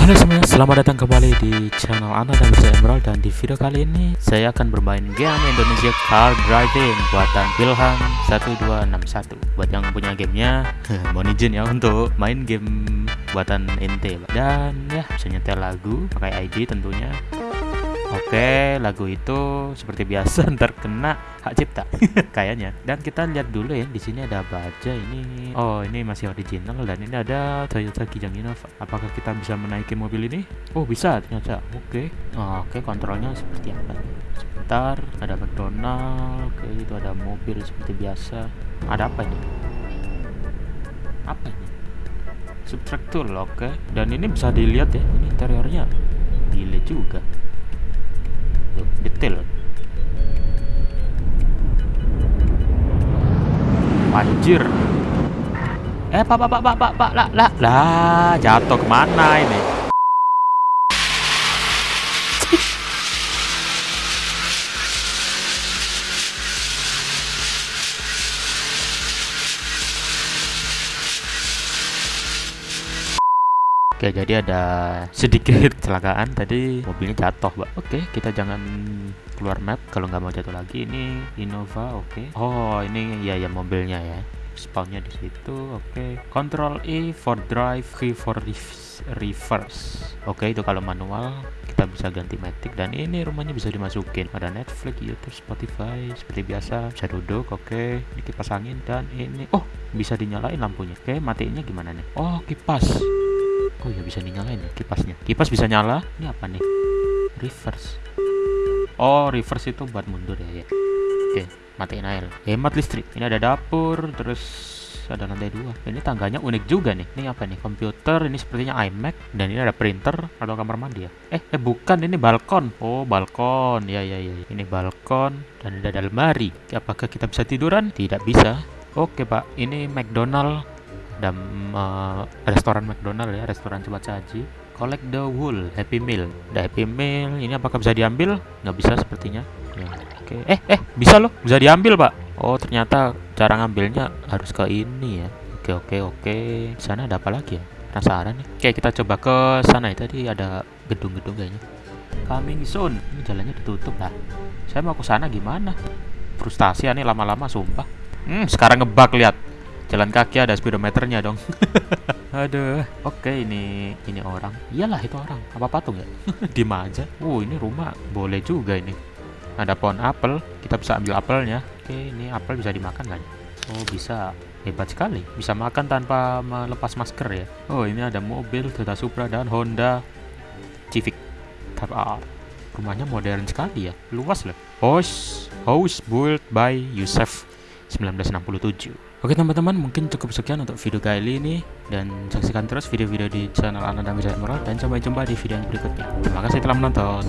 Halo semuanya, selamat datang kembali di channel Ana dan saya Emerald. Dan di video kali ini saya akan bermain game Indonesia Car Driving buatan Wilhan 1261 Buat yang punya gamenya, mohon izin ya untuk main game buatan ente Dan ya, bisa nyetel lagu pakai ID tentunya Oke, lagu itu seperti biasa ntar kena hak cipta kayaknya. Dan kita lihat dulu ya, di sini ada apa aja ini. Oh, ini masih original dan ini ada Toyota Kijang Innova. Apakah kita bisa menaiki mobil ini? Oh, bisa ternyata. Oke. Oh, oke, kontrolnya seperti apa? Sebentar, ada McDonald. Oke, itu ada mobil seperti biasa. Ada apa ini? Apa ini? Subtract tool, oke. Dan ini bisa dilihat ya, ini interiornya gile juga anjir eh pak pak pak pak pak pak lah lah lah jatuh ke mana ini Oke, jadi ada sedikit kecelakaan tadi mobilnya jatuh, Mbak. Oke, kita jangan keluar map kalau nggak mau jatuh lagi. Ini Innova, oke. Oh, ini ya ya mobilnya ya. Spawnnya di situ, oke. Control E for drive, key for reverse. Oke, itu kalau manual kita bisa ganti matic dan ini rumahnya bisa dimasukin. Ada Netflix, YouTube, Spotify seperti biasa. Bisa duduk, oke. Ini kipas angin dan ini oh bisa dinyalain lampunya. Oke, matiinnya gimana nih? Oh, kipas. Oh ya bisa dinyalain ya kipasnya. Kipas bisa nyala. Ini apa nih? Reverse. Oh, reverse itu buat mundur ya. ya. Oke, matiin air. Hemat listrik. Ini ada dapur, terus ada lantai dua. Ini tangganya unik juga nih. Ini apa nih? Komputer. Ini sepertinya iMac. Dan ini ada printer atau kamar mandi ya. Eh, eh bukan. Ini balkon. Oh, balkon. Ya, ya, ya. Ini balkon. Dan ada almari. Apakah kita bisa tiduran? Tidak bisa. Oke, Pak. Ini McDonald ada uh, restoran McDonald ya restoran cepat saji collect the wool happy meal. Ada happy meal ini apakah bisa diambil? Nggak bisa sepertinya. Ya oke. Okay. eh eh bisa loh bisa diambil pak. Oh ternyata cara ngambilnya harus ke ini ya. Oke okay, oke okay, oke. Okay. sana ada apa lagi ya? Penasaran nih. Oke kita coba ke sana ya. Tadi ada gedung-gedung kayaknya. Coming soon. Ini jalannya ditutup lah. Saya mau ke sana gimana? Frustasi nih lama-lama sumpah. Hmm sekarang ngebak lihat. Jalan kaki ada speedometernya dong aduh. Oke ini ini orang. Iyalah itu orang. Apa patung ya? Di aja. Uh ini rumah. Boleh juga ini. Ada pohon apel. Kita bisa ambil apelnya. Oke ini apel bisa dimakan kan oh bisa. Hebat sekali. Bisa makan tanpa melepas masker ya? Oh ini ada mobil Toyota Supra dan Honda Civic Type R. Rumahnya modern sekali ya? Luas loh. House house built by Yusuf 1967 Oke teman-teman mungkin cukup sekian untuk video kali ini dan saksikan terus video-video di channel Anda dan Emerald dan sampai jumpa di video yang berikutnya. Terima kasih telah menonton.